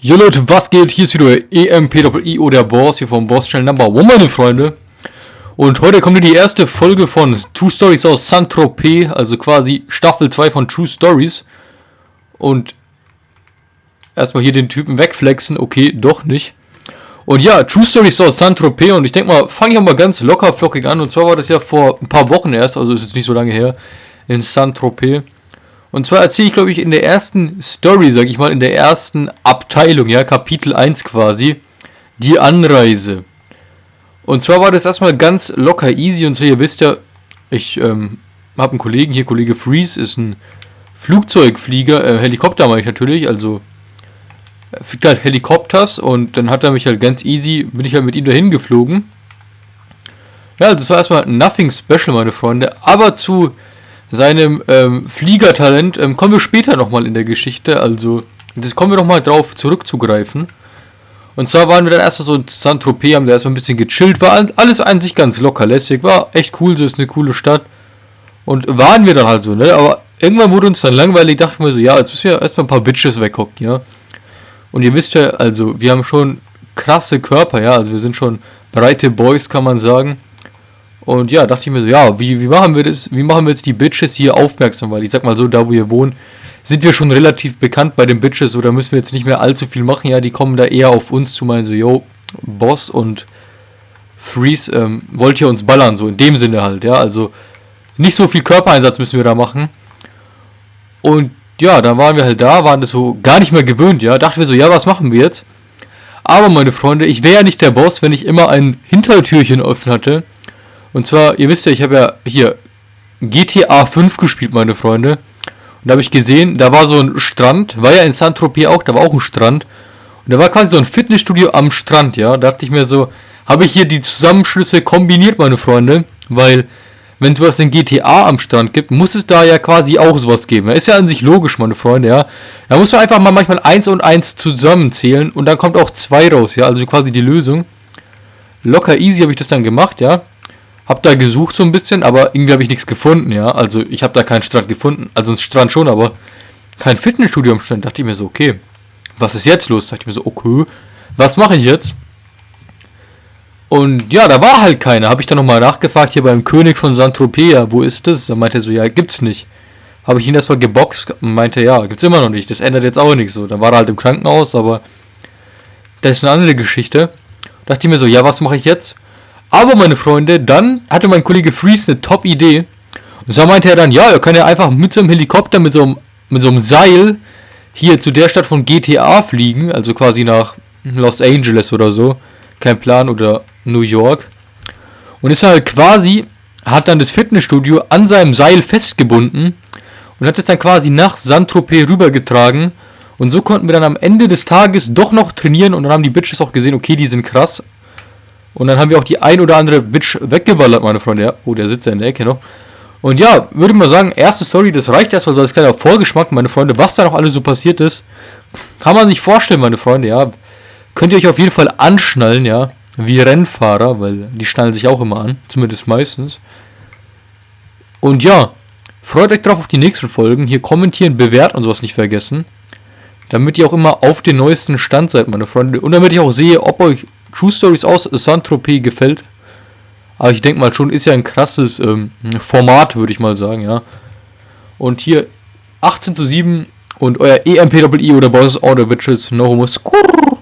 Jo Leute, was geht? Hier ist wieder EMPIO, der Boss hier vom Boss Channel Number One, meine Freunde. Und heute kommt die erste Folge von True Stories aus Saint-Tropez, also quasi Staffel 2 von True Stories. Und erstmal hier den Typen wegflexen, okay, doch nicht. Und ja, True Stories aus Saint-Tropez und ich denke mal, fange ich auch mal ganz locker flockig an. Und zwar war das ja vor ein paar Wochen erst, also ist jetzt nicht so lange her, in Saint-Tropez. Und zwar erzähle ich, glaube ich, in der ersten Story, sage ich mal, in der ersten Abteilung, ja, Kapitel 1 quasi, die Anreise. Und zwar war das erstmal ganz locker easy. Und zwar, ihr wisst ja, ich ähm, habe einen Kollegen hier, Kollege Freeze, ist ein Flugzeugflieger, äh, Helikopter meine ich natürlich, also er fliegt halt Helikopters und dann hat er mich halt ganz easy, bin ich halt mit ihm dahin geflogen. Ja, also das war erstmal nothing special, meine Freunde, aber zu seinem ähm, Fliegertalent ähm, kommen wir später nochmal in der Geschichte. Also, das kommen wir nochmal drauf zurückzugreifen. Und zwar waren wir dann erstmal so in Saint-Tropez, haben da erstmal ein bisschen gechillt. War alles an sich ganz locker lässig. War echt cool, so ist eine coole Stadt. Und waren wir dann halt so, ne? Aber irgendwann wurde uns dann langweilig, dachten wir so, ja, jetzt müssen wir erstmal ein paar Bitches weghocken, ja. Und ihr wisst ja, also, wir haben schon krasse Körper, ja. Also, wir sind schon breite Boys, kann man sagen. Und ja, dachte ich mir so, ja, wie, wie machen wir das? Wie machen wir jetzt die Bitches hier aufmerksam? Weil ich sag mal so, da wo wir wohnen, sind wir schon relativ bekannt bei den Bitches oder müssen wir jetzt nicht mehr allzu viel machen? Ja, die kommen da eher auf uns zu meinen so, yo, Boss und Freeze, ähm, wollt ihr uns ballern? So in dem Sinne halt, ja. Also nicht so viel Körpereinsatz müssen wir da machen. Und ja, dann waren wir halt da, waren das so gar nicht mehr gewöhnt, ja. Dachten wir so, ja, was machen wir jetzt? Aber meine Freunde, ich wäre ja nicht der Boss, wenn ich immer ein Hintertürchen offen hatte und zwar, ihr wisst ja, ich habe ja hier GTA 5 gespielt, meine Freunde. Und da habe ich gesehen, da war so ein Strand, war ja in Saint-Tropez auch, da war auch ein Strand. Und da war quasi so ein Fitnessstudio am Strand, ja. Da dachte ich mir so, habe ich hier die Zusammenschlüsse kombiniert, meine Freunde. Weil, wenn es was in GTA am Strand gibt, muss es da ja quasi auch sowas geben. Ist ja an sich logisch, meine Freunde, ja. Da muss man einfach mal manchmal eins und eins zusammenzählen und dann kommt auch zwei raus, ja. Also quasi die Lösung. Locker easy habe ich das dann gemacht, ja. Hab da gesucht so ein bisschen, aber irgendwie habe ich nichts gefunden, ja. Also ich habe da keinen Strand gefunden. Also einen Strand schon, aber kein Fitnessstudio am Strand. Dachte ich mir so, okay, was ist jetzt los? Dachte ich mir so, okay, was mache ich jetzt? Und ja, da war halt keiner. Habe ich dann nochmal nachgefragt, hier beim König von Saint-Tropez, wo ist das? Er meinte so, ja, gibt's nicht. Habe ich ihn erstmal geboxt und meinte, ja, gibt's immer noch nicht. Das ändert jetzt auch nichts so. Dann war er halt im Krankenhaus, aber das ist eine andere Geschichte. Dachte ich mir so, ja, was mache ich jetzt? Aber meine Freunde, dann hatte mein Kollege Freeze eine Top-Idee. Und zwar meinte er dann, ja, er kann ja einfach mit so einem Helikopter, mit so einem, mit so einem Seil hier zu der Stadt von GTA fliegen, also quasi nach Los Angeles oder so. Kein Plan, oder New York. Und ist halt quasi, hat dann das Fitnessstudio an seinem Seil festgebunden und hat es dann quasi nach Saint-Tropez rübergetragen. Und so konnten wir dann am Ende des Tages doch noch trainieren und dann haben die Bitches auch gesehen, okay, die sind krass. Und dann haben wir auch die ein oder andere Bitch weggeballert, meine Freunde. Ja. Oh, der sitzt ja in der Ecke noch. Und ja, würde mal sagen, erste Story, das reicht erstmal so als kleiner Vorgeschmack, meine Freunde, was da noch alles so passiert ist. Kann man sich vorstellen, meine Freunde, ja. Könnt ihr euch auf jeden Fall anschnallen, ja. Wie Rennfahrer, weil die schnallen sich auch immer an. Zumindest meistens. Und ja, freut euch drauf auf die nächsten Folgen. Hier kommentieren, bewerten und sowas nicht vergessen. Damit ihr auch immer auf den neuesten Stand seid, meine Freunde. Und damit ich auch sehe, ob euch True Stories aus Saint-Tropez gefällt. Aber ich denke mal schon, ist ja ein krasses ähm, Format, würde ich mal sagen, ja. Und hier 18 zu 7 und euer EMPWI oder Bosses Order Bitches No Homo Skurr.